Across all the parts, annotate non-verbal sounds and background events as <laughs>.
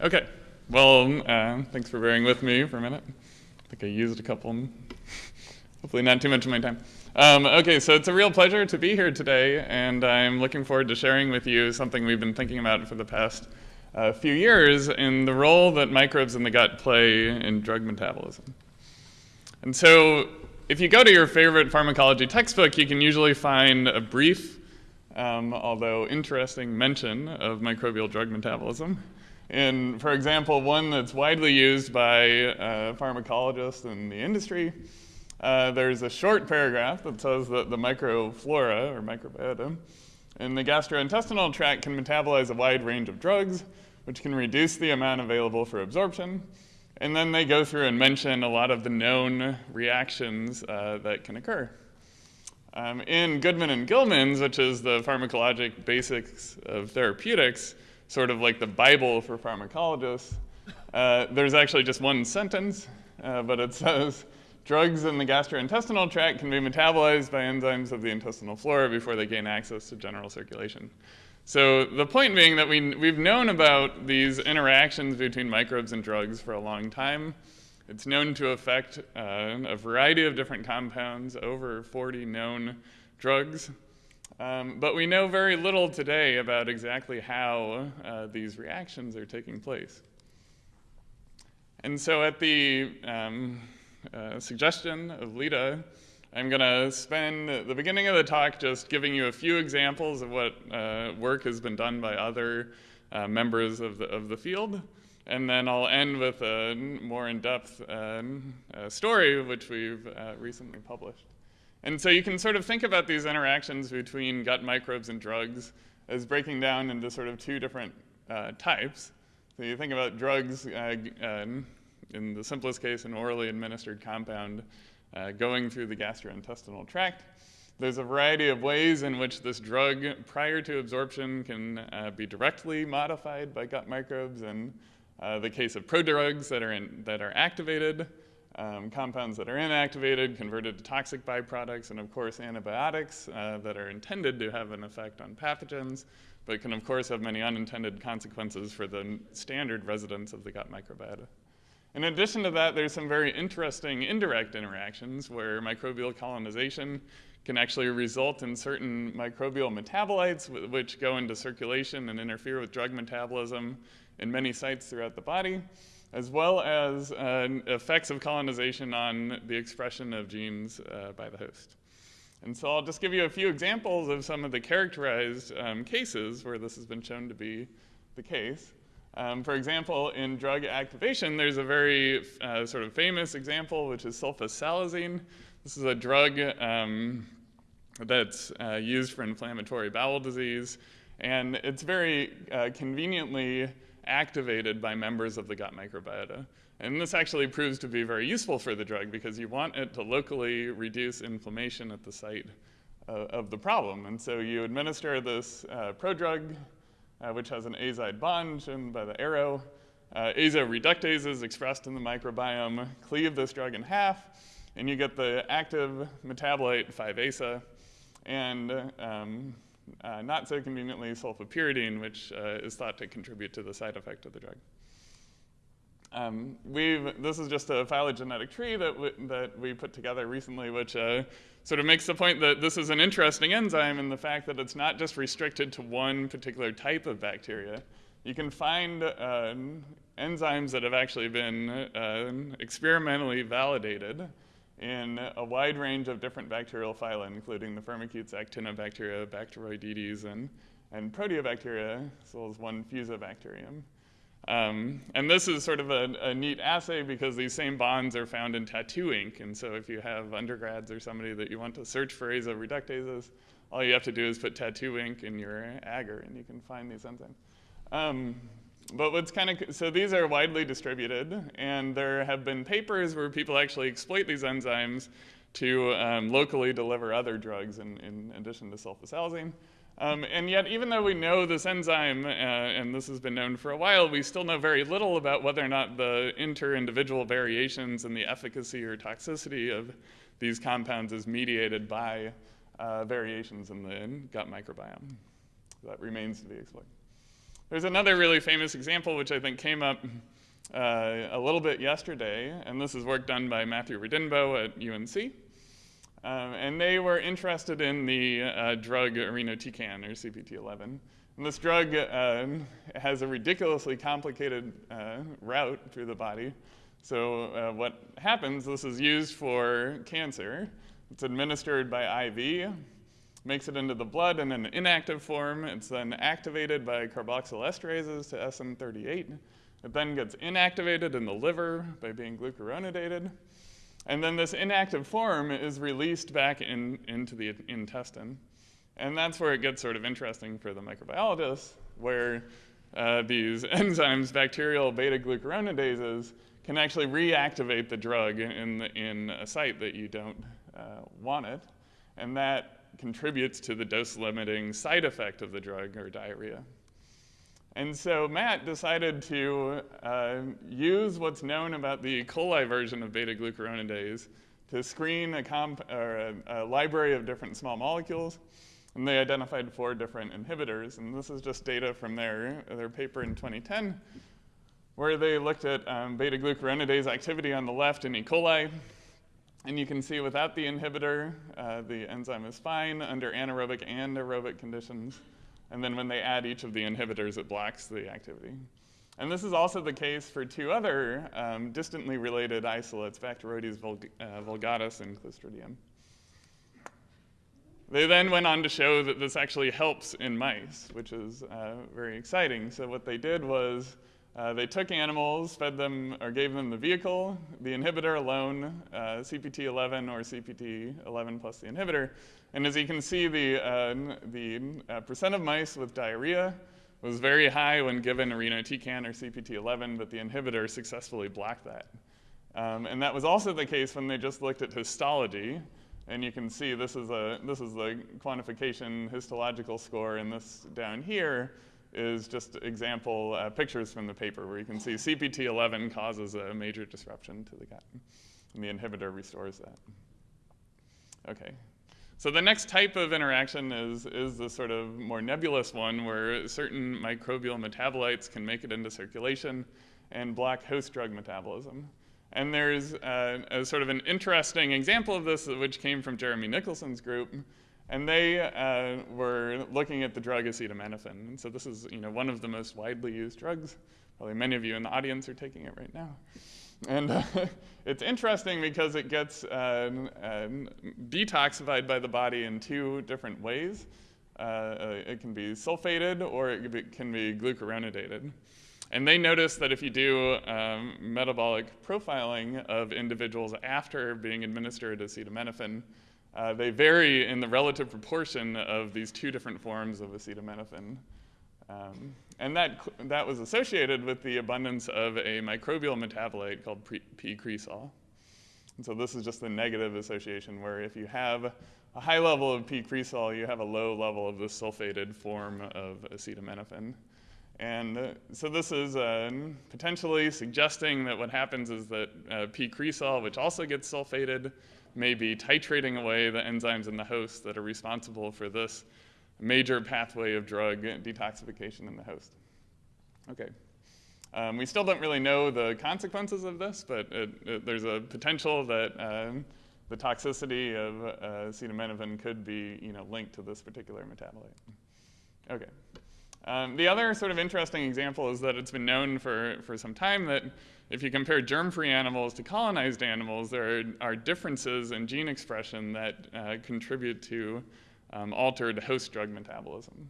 Okay, well, uh, thanks for bearing with me for a minute. I think I used a couple, hopefully not too much of my time. Um, okay, so it's a real pleasure to be here today, and I'm looking forward to sharing with you something we've been thinking about for the past uh, few years in the role that microbes in the gut play in drug metabolism. And so if you go to your favorite pharmacology textbook, you can usually find a brief, um, although interesting mention of microbial drug metabolism. And for example, one that's widely used by uh, pharmacologists in the industry, uh, there's a short paragraph that says that the microflora, or microbiota, in the gastrointestinal tract can metabolize a wide range of drugs, which can reduce the amount available for absorption. And then they go through and mention a lot of the known reactions uh, that can occur. Um, in Goodman and Gilman's, which is the pharmacologic basics of therapeutics, sort of like the Bible for pharmacologists. Uh, there's actually just one sentence, uh, but it says, drugs in the gastrointestinal tract can be metabolized by enzymes of the intestinal flora before they gain access to general circulation. So the point being that we, we've known about these interactions between microbes and drugs for a long time. It's known to affect uh, a variety of different compounds, over 40 known drugs. Um, but we know very little today about exactly how uh, these reactions are taking place. And so at the um, uh, suggestion of Lita, I'm going to spend the beginning of the talk just giving you a few examples of what uh, work has been done by other uh, members of the, of the field. And then I'll end with a more in-depth uh, story, which we've uh, recently published. And so you can sort of think about these interactions between gut microbes and drugs as breaking down into sort of two different uh, types. So you think about drugs, uh, uh, in the simplest case, an orally administered compound uh, going through the gastrointestinal tract. There's a variety of ways in which this drug, prior to absorption, can uh, be directly modified by gut microbes. In uh, the case of prodrugs that are, in, that are activated, um, compounds that are inactivated, converted to toxic byproducts, and of course antibiotics uh, that are intended to have an effect on pathogens, but can of course have many unintended consequences for the standard residents of the gut microbiota. In addition to that, there's some very interesting indirect interactions where microbial colonization can actually result in certain microbial metabolites which go into circulation and interfere with drug metabolism in many sites throughout the body as well as uh, effects of colonization on the expression of genes uh, by the host. And so I'll just give you a few examples of some of the characterized um, cases where this has been shown to be the case. Um, for example, in drug activation, there's a very uh, sort of famous example, which is sulfasalazine. This is a drug um, that's uh, used for inflammatory bowel disease, and it's very uh, conveniently activated by members of the gut microbiota. And this actually proves to be very useful for the drug because you want it to locally reduce inflammation at the site uh, of the problem. And so you administer this uh, prodrug, uh, which has an azide bond shown by the arrow. Uh, azoreductases expressed in the microbiome cleave this drug in half, and you get the active metabolite 5-ASA. And um, uh, not so conveniently sulfapyridine, which uh, is thought to contribute to the side effect of the drug. Um, we've, this is just a phylogenetic tree that, that we put together recently, which uh, sort of makes the point that this is an interesting enzyme in the fact that it's not just restricted to one particular type of bacteria. You can find uh, enzymes that have actually been uh, experimentally validated in a wide range of different bacterial phyla, including the Firmicutes, actinobacteria, Bacteroidetes, and, and proteobacteria, as well as one fusobacterium. Um, and this is sort of a, a, neat assay because these same bonds are found in tattoo ink. And so if you have undergrads or somebody that you want to search for azoreductases, all you have to do is put tattoo ink in your agar and you can find these enzymes. Um, but what's kind of, so these are widely distributed, and there have been papers where people actually exploit these enzymes to um, locally deliver other drugs in, in addition to sulfasalazine. Um, and yet, even though we know this enzyme, uh, and this has been known for a while, we still know very little about whether or not the inter-individual variations in the efficacy or toxicity of these compounds is mediated by uh, variations in the gut microbiome. That remains to be explored. There's another really famous example, which I think came up uh, a little bit yesterday, and this is work done by Matthew Radinbo at UNC. Um, and they were interested in the uh, drug irinotecan, or CPT11. And this drug uh, has a ridiculously complicated uh, route through the body. So uh, what happens, this is used for cancer. It's administered by IV, makes it into the blood in an inactive form. It's then activated by carboxyl esterases to SM38. It then gets inactivated in the liver by being glucuronidated. And then this inactive form is released back in, into the intestine. And that's where it gets sort of interesting for the microbiologists, where uh, these <laughs> enzymes, bacterial beta glucuronidases, can actually reactivate the drug in, in a site that you don't uh, want it. And that contributes to the dose limiting side effect of the drug or diarrhea. And so Matt decided to uh, use what's known about the E. coli version of beta glucuronidase to screen a, comp- a, a library of different small molecules. And they identified four different inhibitors. And this is just data from their, their paper in 2010, where they looked at um, beta glucuronidase activity on the left in E. coli. And you can see without the inhibitor, uh, the enzyme is fine under anaerobic and aerobic conditions. And then when they add each of the inhibitors, it blocks the activity. And this is also the case for two other um, distantly related isolates, Bacteroides uh, vulgatus and Clostridium. They then went on to show that this actually helps in mice, which is uh, very exciting. So, what they did was uh, they took animals, fed them, or gave them the vehicle, the inhibitor alone, uh, CPT11 or CPT11 plus the inhibitor. And as you can see, the, uh, the uh, percent of mice with diarrhea was very high when given irinotecan or CPT11, but the inhibitor successfully blocked that. Um, and that was also the case when they just looked at histology. And you can see this is, a, this is the quantification histological score, and this down here is just example uh, pictures from the paper where you can see CPT11 causes a major disruption to the gut, and the inhibitor restores that. Okay, so the next type of interaction is, is the sort of more nebulous one where certain microbial metabolites can make it into circulation and block host drug metabolism. And there's uh, a sort of an interesting example of this, which came from Jeremy Nicholson's group, and they uh, were looking at the drug acetaminophen. And so this is you know, one of the most widely used drugs. Probably many of you in the audience are taking it right now. And uh, it's interesting because it gets um, um, detoxified by the body in two different ways. Uh, uh it can be sulfated or it can be glucuronidated. And they noticed that if you do um, metabolic profiling of individuals after being administered acetaminophen, uh, they vary in the relative proportion of these two different forms of acetaminophen. Um, and that, that was associated with the abundance of a microbial metabolite called P-cresol. And so this is just the negative association where if you have a high level of P-cresol, you have a low level of the sulfated form of acetaminophen. And uh, so this is uh, potentially suggesting that what happens is that uh, P-cresol, which also gets sulfated, may be titrating away the enzymes in the host that are responsible for this major pathway of drug detoxification in the host. Okay. Um, we still don't really know the consequences of this, but it, it, there's a potential that um, the toxicity of uh, acetaminophen could be you know, linked to this particular metabolite. Okay. Um, the other sort of interesting example is that it's been known for, for some time that if you compare germ-free animals to colonized animals, there are, differences in gene expression that uh, contribute to um, altered host drug metabolism.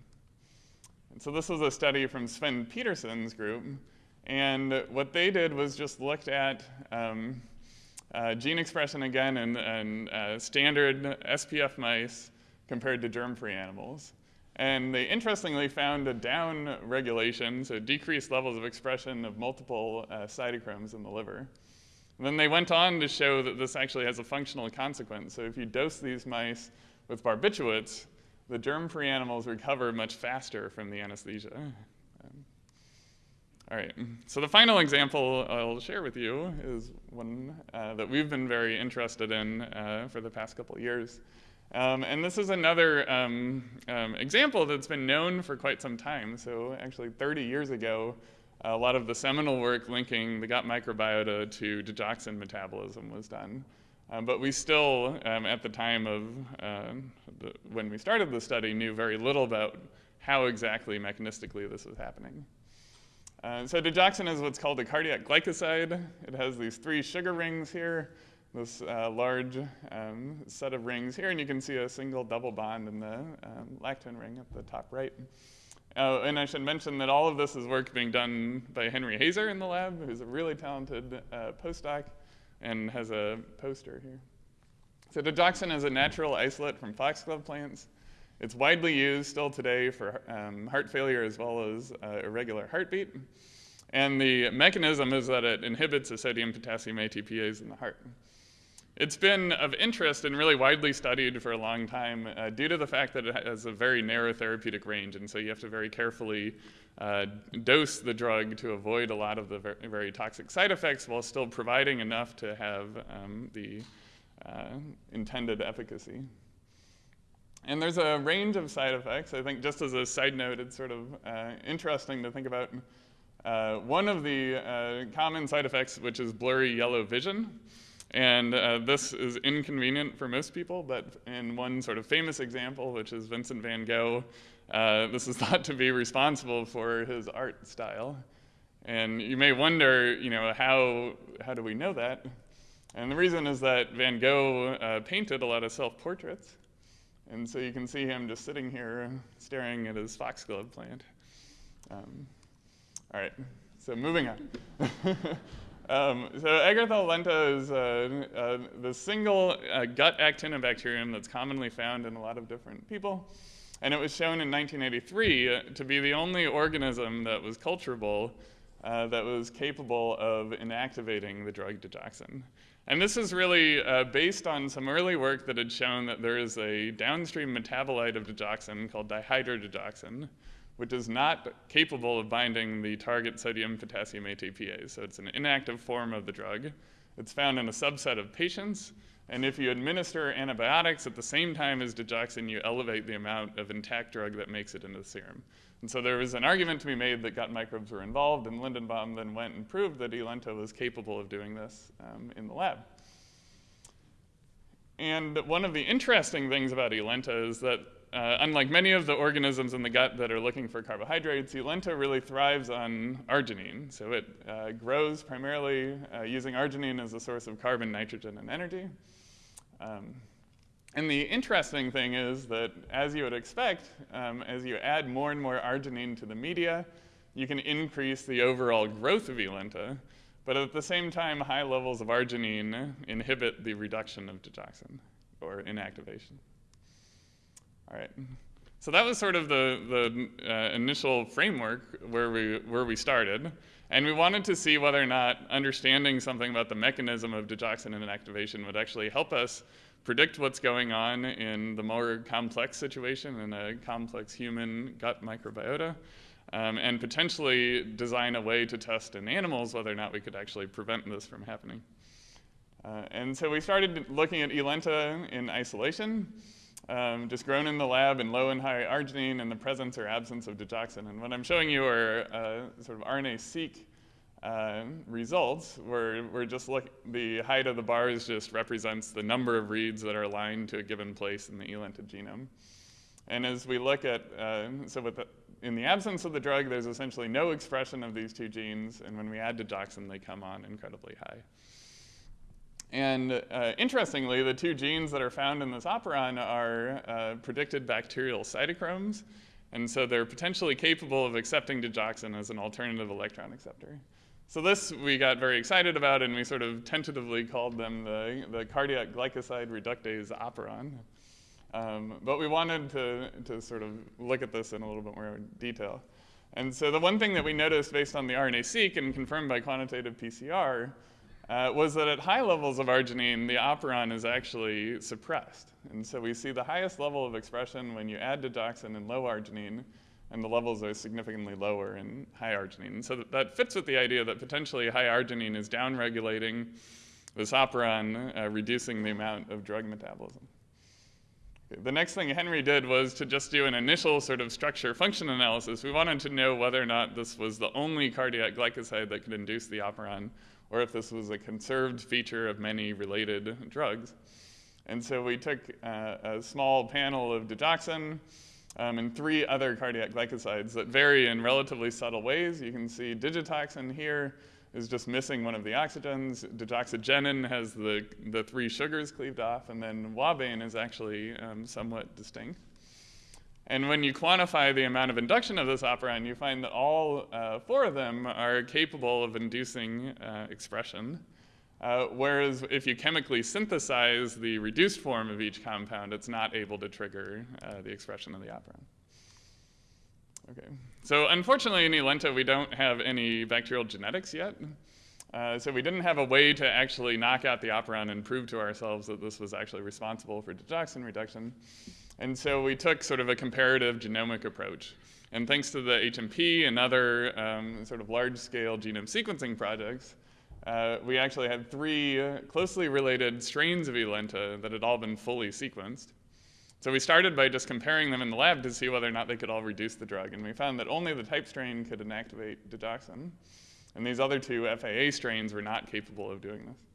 And so this was a study from Sven Petersen's group, and what they did was just looked at um, uh, gene expression again in, in uh, standard SPF mice compared to germ-free animals. And they interestingly found a down regulation, so decreased levels of expression of multiple uh, cytochromes in the liver. And then they went on to show that this actually has a functional consequence. So if you dose these mice with barbiturates, the germ-free animals recover much faster from the anesthesia. Um, all right, so the final example I'll share with you is one uh, that we've been very interested in uh, for the past couple years. Um, and this is another um, um, example that's been known for quite some time. So actually 30 years ago, a lot of the seminal work linking the gut microbiota to digoxin metabolism was done. Um, but we still, um, at the time of uh, the, when we started the study, knew very little about how exactly mechanistically this was happening. Uh, so digoxin is what's called a cardiac glycoside. It has these three sugar rings here, this uh, large um, set of rings here, and you can see a single double bond in the um, lactone ring at the top right. Uh, and I should mention that all of this is work being done by Henry Hazer in the lab, who's a really talented uh, postdoc and has a poster here. So digoxin is a natural isolate from foxglove plants. It's widely used still today for um, heart failure as well as uh, irregular heartbeat. And the mechanism is that it inhibits the sodium potassium ATPase in the heart. It's been of interest and really widely studied for a long time uh, due to the fact that it has a very narrow therapeutic range, and so you have to very carefully uh, dose the drug to avoid a lot of the very, very, toxic side effects while still providing enough to have um, the uh, intended efficacy. And there's a range of side effects. I think just as a side note, it's sort of uh, interesting to think about uh, one of the uh, common side effects, which is blurry yellow vision. And uh, this is inconvenient for most people, but in one sort of famous example, which is Vincent van Gogh, uh, this is <laughs> thought to be responsible for his art style. And you may wonder, you know, how, how do we know that? And the reason is that Van Gogh uh, painted a lot of self-portraits. And so you can see him just sitting here staring at his foxglove plant. Um, all right, so moving on. <laughs> Um, so Agarthala lenta is uh, uh, the single uh, gut actinobacterium that's commonly found in a lot of different people. And it was shown in 1983 uh, to be the only organism that was culturable uh, that was capable of inactivating the drug digoxin. And this is really uh, based on some early work that had shown that there is a downstream metabolite of digoxin called dihydrodigoxin, which is not capable of binding the target sodium potassium ATPase. So it's an inactive form of the drug. It's found in a subset of patients. And if you administer antibiotics at the same time as digoxin, you elevate the amount of intact drug that makes it into the serum. And so there was an argument to be made that gut microbes were involved, and Lindenbaum then went and proved that Elenta was capable of doing this um, in the lab. And one of the interesting things about Elenta is that uh, unlike many of the organisms in the gut that are looking for carbohydrates, Elenta really thrives on arginine. So it uh, grows primarily uh, using arginine as a source of carbon, nitrogen, and energy. Um, and the interesting thing is that, as you would expect, um, as you add more and more arginine to the media, you can increase the overall growth of Elenta. But at the same time, high levels of arginine inhibit the reduction of digoxin, or inactivation. All right. So that was sort of the, the uh, initial framework where we, where we started. And we wanted to see whether or not understanding something about the mechanism of digoxin inactivation would actually help us predict what's going on in the more complex situation in a complex human gut microbiota, um, and potentially design a way to test in animals whether or not we could actually prevent this from happening. Uh, and so we started looking at Elenta in isolation um, just grown in the lab in low and high arginine in the presence or absence of digoxin. And what I'm showing you are uh, sort of RNA-seq uh, results where we're just look, the height of the bars just represents the number of reads that are aligned to a given place in the elented genome. And as we look at, uh, so the, in the absence of the drug, there's essentially no expression of these two genes, and when we add digoxin, they come on incredibly high. And uh, interestingly, the two genes that are found in this operon are uh, predicted bacterial cytochromes. And so they're potentially capable of accepting digoxin as an alternative electron acceptor. So this we got very excited about, and we sort of tentatively called them the, the cardiac glycoside reductase operon. Um, but we wanted to, to sort of look at this in a little bit more detail. And so the one thing that we noticed based on the RNA-seq and confirmed by quantitative PCR uh, was that at high levels of arginine, the operon is actually suppressed. And so we see the highest level of expression when you add digoxin in low arginine, and the levels are significantly lower in high arginine. So that, that fits with the idea that potentially high arginine is downregulating this operon, uh, reducing the amount of drug metabolism. The next thing Henry did was to just do an initial sort of structure function analysis. We wanted to know whether or not this was the only cardiac glycoside that could induce the operon, or if this was a conserved feature of many related drugs. And so we took uh, a small panel of digoxin um, and three other cardiac glycosides that vary in relatively subtle ways. You can see digitoxin here is just missing one of the oxygens. Digoxagenin has the, the three sugars cleaved off, and then wabane is actually um, somewhat distinct. And when you quantify the amount of induction of this operon, you find that all uh, four of them are capable of inducing uh, expression. Uh, whereas if you chemically synthesize the reduced form of each compound, it's not able to trigger uh, the expression of the operon. Okay, so unfortunately in Elenta we don't have any bacterial genetics yet. Uh, so we didn't have a way to actually knock out the operon and prove to ourselves that this was actually responsible for digoxin reduction. And so we took sort of a comparative genomic approach. And thanks to the HMP and other um, sort of large-scale genome sequencing projects, uh, we actually had three closely related strains of Elenta that had all been fully sequenced. So we started by just comparing them in the lab to see whether or not they could all reduce the drug, and we found that only the type strain could inactivate digoxin, and these other two FAA strains were not capable of doing this.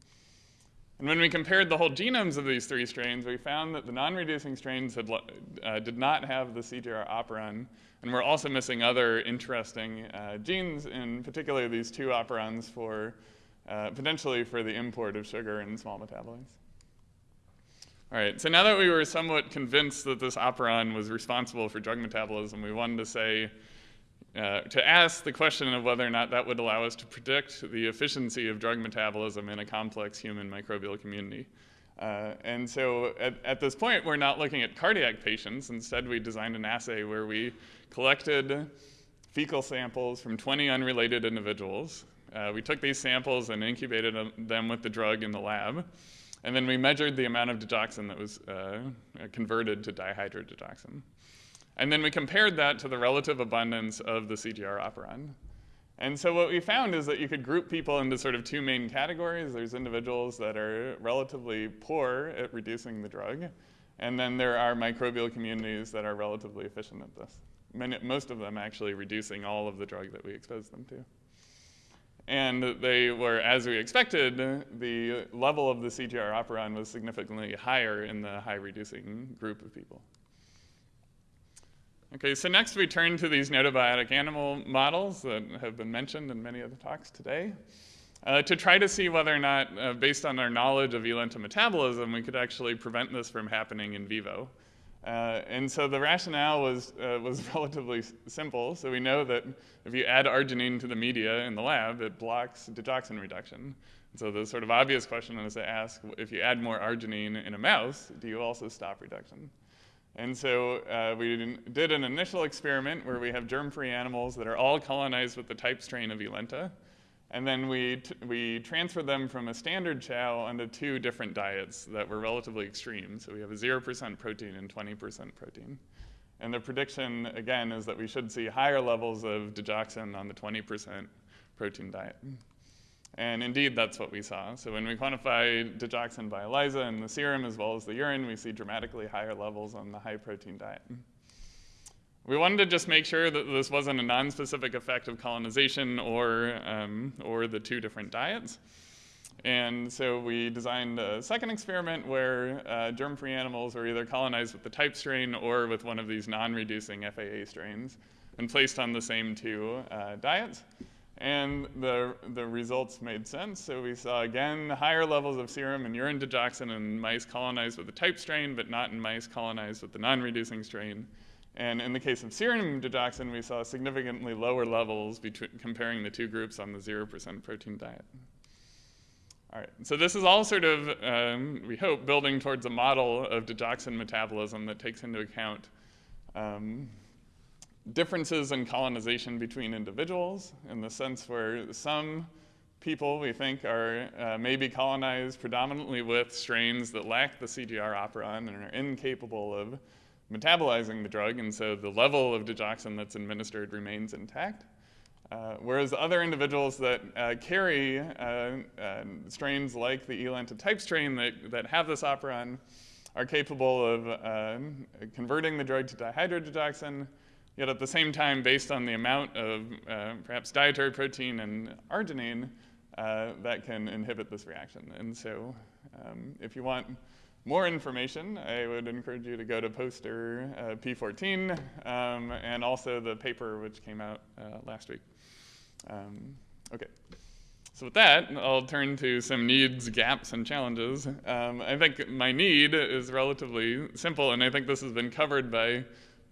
And when we compared the whole genomes of these three strains, we found that the non-reducing strains had, uh, did not have the CGR operon, and we're also missing other interesting uh, genes, in particular these two operons for uh, potentially for the import of sugar in small metabolites. All right, so now that we were somewhat convinced that this operon was responsible for drug metabolism, we wanted to say, uh, to ask the question of whether or not that would allow us to predict the efficiency of drug metabolism in a complex human microbial community. Uh, and so at, at, this point, we're not looking at cardiac patients. Instead, we designed an assay where we collected fecal samples from 20 unrelated individuals. Uh, we took these samples and incubated them with the drug in the lab. And then we measured the amount of digoxin that was uh, converted to dihydrodigoxin. And then we compared that to the relative abundance of the CGR operon. And so what we found is that you could group people into sort of two main categories. There's individuals that are relatively poor at reducing the drug, and then there are microbial communities that are relatively efficient at this. Many, most of them actually reducing all of the drug that we expose them to. And they were, as we expected, the level of the CGR operon was significantly higher in the high reducing group of people. Okay, so next we turn to these gnotobiotic animal models that have been mentioned in many of the talks today. Uh, to try to see whether or not, uh, based on our knowledge of elenta metabolism, we could actually prevent this from happening in vivo. Uh, and so the rationale was, uh, was <laughs> relatively simple. So we know that if you add arginine to the media in the lab, it blocks digoxin reduction. And so the sort of obvious question is to ask, if you add more arginine in a mouse, do you also stop reduction? And so uh, we did an initial experiment where we have germ-free animals that are all colonized with the type strain of Elenta. And then we, we transferred them from a standard chow onto two different diets that were relatively extreme. So we have a 0% protein and 20% protein. And the prediction, again, is that we should see higher levels of digoxin on the 20% protein diet. And indeed, that's what we saw. So when we quantify digoxin by ELISA in the serum as well as the urine, we see dramatically higher levels on the high protein diet. We wanted to just make sure that this wasn't a non-specific effect of colonization or, um, or the two different diets. And so we designed a second experiment where uh, germ-free animals were either colonized with the type strain or with one of these non-reducing FAA strains and placed on the same two uh, diets. And the, the results made sense. So we saw, again, higher levels of serum and urine digoxin in mice colonized with the type strain, but not in mice colonized with the non-reducing strain. And in the case of serum digoxin, we saw significantly lower levels between comparing the two groups on the 0% protein diet. All right, so this is all sort of, um, we hope, building towards a model of digoxin metabolism that takes into account um, differences in colonization between individuals in the sense where some people we think are uh, maybe colonized predominantly with strains that lack the CGR operon and are incapable of metabolizing the drug, and so the level of digoxin that's administered remains intact. Uh, whereas other individuals that uh, carry uh, uh strains like the Elenta type strain that, that have this operon are capable of uh, converting the drug to dihydrodigoxin, yet at the same time, based on the amount of uh, perhaps dietary protein and arginine, uh, that can inhibit this reaction. And so um, if you want more information, I would encourage you to go to poster uh, P14 um, and also the paper which came out uh, last week. Um, okay. So with that, I'll turn to some needs, gaps, and challenges. Um, I think my need is relatively simple, and I think this has been covered by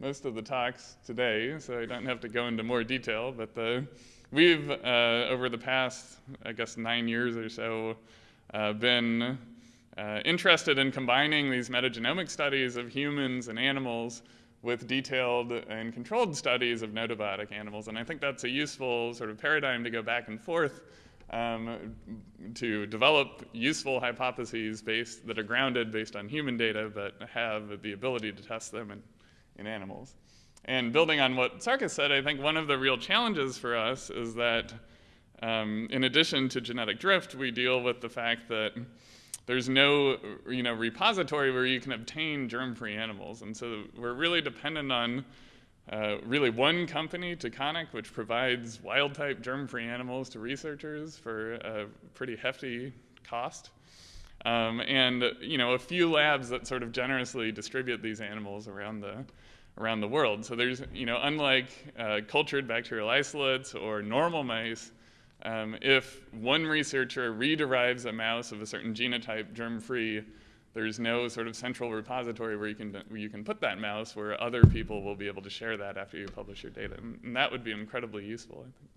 most of the talks today, so I don't have to go into more detail. But the, we've, uh, over the past, I guess, nine years or so, uh, been uh, interested in combining these metagenomic studies of humans and animals with detailed and controlled studies of gnotobiotic animals. And I think that's a useful sort of paradigm to go back and forth um, to develop useful hypotheses based, that are grounded based on human data but have the ability to test them in, in animals. And building on what Sarkis said, I think one of the real challenges for us is that um, in addition to genetic drift, we deal with the fact that there's no you know, repository where you can obtain germ-free animals. And so we're really dependent on uh, really one company, Taconic, which provides wild-type germ-free animals to researchers for a pretty hefty cost. Um, and you know, a few labs that sort of generously distribute these animals around the, around the world. So there's, you know, unlike uh, cultured bacterial isolates or normal mice, um, if one researcher rederives a mouse of a certain genotype germ-free, there's no sort of central repository where you can where you can put that mouse where other people will be able to share that after you publish your data, and that would be incredibly useful, I think.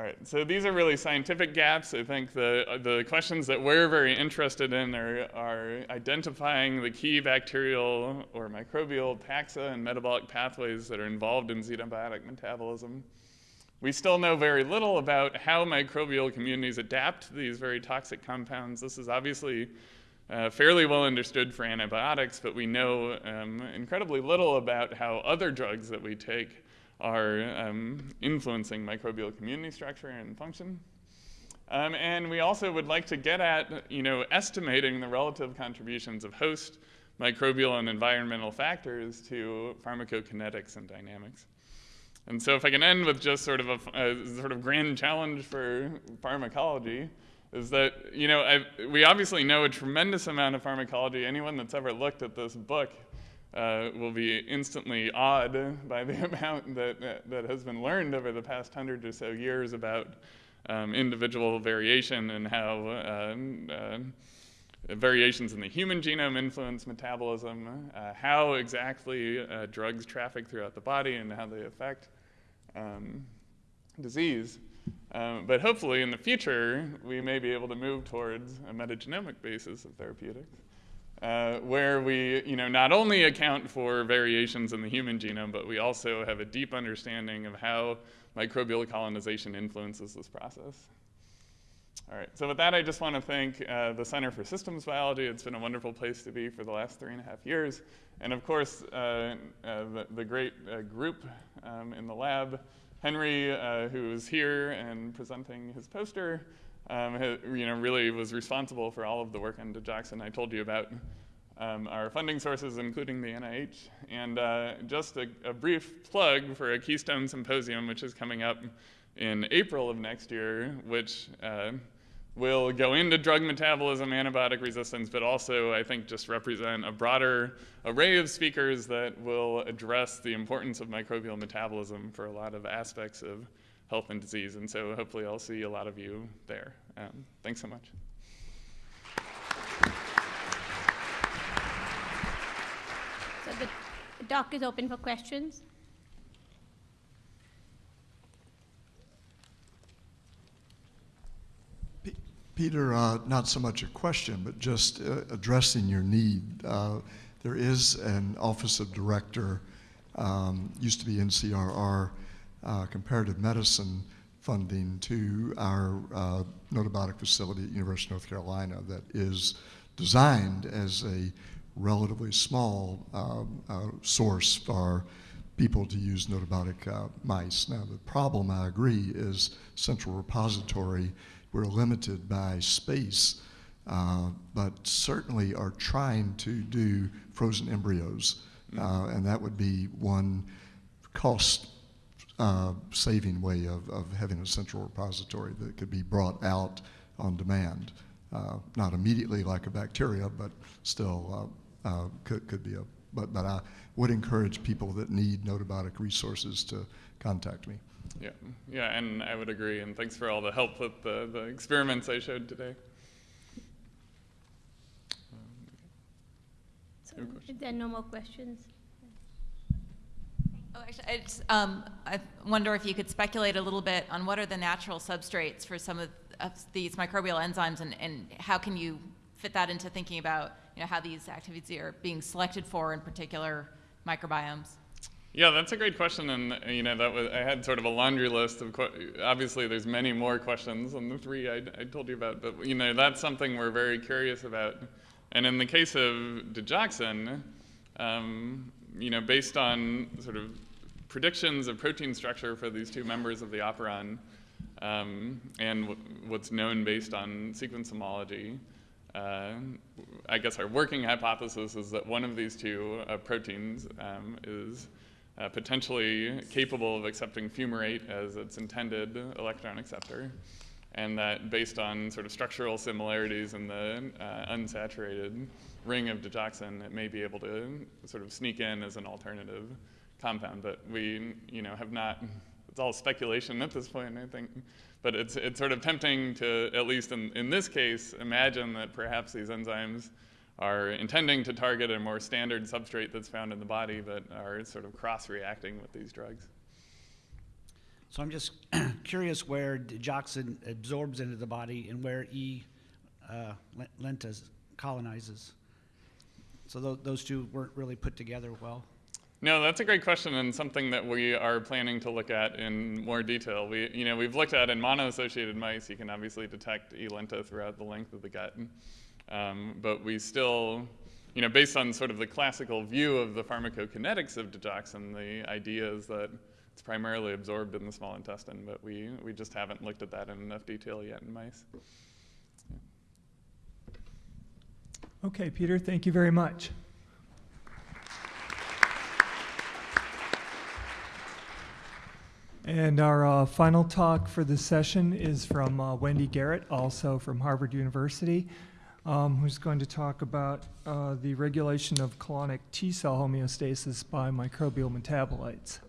All right, so these are really scientific gaps. I think the, the questions that we're very interested in are, are identifying the key bacterial or microbial taxa and metabolic pathways that are involved in xenobiotic metabolism. We still know very little about how microbial communities adapt to these very toxic compounds. This is obviously uh, fairly well understood for antibiotics, but we know um, incredibly little about how other drugs that we take are um, influencing microbial community structure and function. Um, and we also would like to get at, you know, estimating the relative contributions of host, microbial, and environmental factors to pharmacokinetics and dynamics. And so if I can end with just sort of a, a sort of grand challenge for pharmacology, is that, you know, I, we obviously know a tremendous amount of pharmacology. Anyone that's ever looked at this book uh, will be instantly awed by the <laughs> amount that, that has been learned over the past hundred or so years about um, individual variation and how uh, uh, variations in the human genome influence metabolism, uh, how exactly uh, drugs traffic throughout the body and how they affect um, disease. Um, but hopefully in the future, we may be able to move towards a metagenomic basis of therapeutics. Uh, where we you know, not only account for variations in the human genome, but we also have a deep understanding of how microbial colonization influences this process. All right, so with that, I just want to thank uh, the Center for Systems Biology. It's been a wonderful place to be for the last three and a half years. And of course, uh, uh, the, the, great uh, group um, in the lab, Henry, uh, who is here and presenting his poster, um, you know, really was responsible for all of the work on digoxin I told you about. Um, our funding sources, including the NIH. And uh, just a, a brief plug for a Keystone Symposium, which is coming up in April of next year, which uh, will go into drug metabolism, antibiotic resistance, but also I think just represent a broader array of speakers that will address the importance of microbial metabolism for a lot of aspects of health and disease. And so hopefully I'll see a lot of you there. Um, thanks so much. So the doc is open for questions. Peter, uh, not so much a question, but just uh, addressing your need. Uh, there is an Office of Director, um, used to be NCRR, uh, comparative medicine funding to our uh, Gnotobiotic facility at University of North Carolina that is designed as a relatively small um, uh, source for people to use gnotobiotic uh, mice. Now, the problem, I agree, is central repository we're limited by space uh, but certainly are trying to do frozen embryos. Uh, and that would be one cost uh, saving way of, of having a central repository that could be brought out on demand. Uh, not immediately like a bacteria, but still uh, uh, could, could be a. But, but I would encourage people that need notobiotic resources to contact me. Yeah, yeah, and I would agree. And thanks for all the help with the, the experiments I showed today. So Your question. if there are no more questions, Oh, actually, I, just, um, I wonder if you could speculate a little bit on what are the natural substrates for some of, of these microbial enzymes, and, and how can you fit that into thinking about you know how these activities are being selected for in particular microbiomes. Yeah, that's a great question, and you know that was I had sort of a laundry list of obviously there's many more questions than the three I, I told you about, but you know that's something we're very curious about. And in the case of digoxin, um, you know, based on sort of predictions of protein structure for these two members of the operon, um, and what's known based on sequence homology, uh, I guess our working hypothesis is that one of these two uh, proteins um, is uh, potentially capable of accepting fumarate as its intended electron acceptor, and that based on sort of structural similarities in the uh, unsaturated ring of digoxin, it may be able to sort of sneak in as an alternative compound. But we, you know, have not. It's all speculation at this point, I think. But it's it's sort of tempting to, at least in, in this case, imagine that perhaps these enzymes are intending to target a more standard substrate that's found in the body, but are sort of cross-reacting with these drugs. So I'm just <clears throat> curious where digoxin absorbs into the body and where E. Uh, lentas colonizes. So tho- those two weren't really put together well. No, that's a great question and something that we are planning to look at in more detail. We, you know, we've looked at in mono-associated mice, you can obviously detect E. lenta throughout the length of the gut. Um, but we still, you know, based on sort of the classical view of the pharmacokinetics of digoxin, the idea is that it's primarily absorbed in the small intestine, but we, we just haven't looked at that in enough detail yet in mice. Okay, Peter, thank you very much. And our uh, final talk for this session is from uh, Wendy Garrett, also from Harvard University, um, who's going to talk about uh, the regulation of colonic T cell homeostasis by microbial metabolites.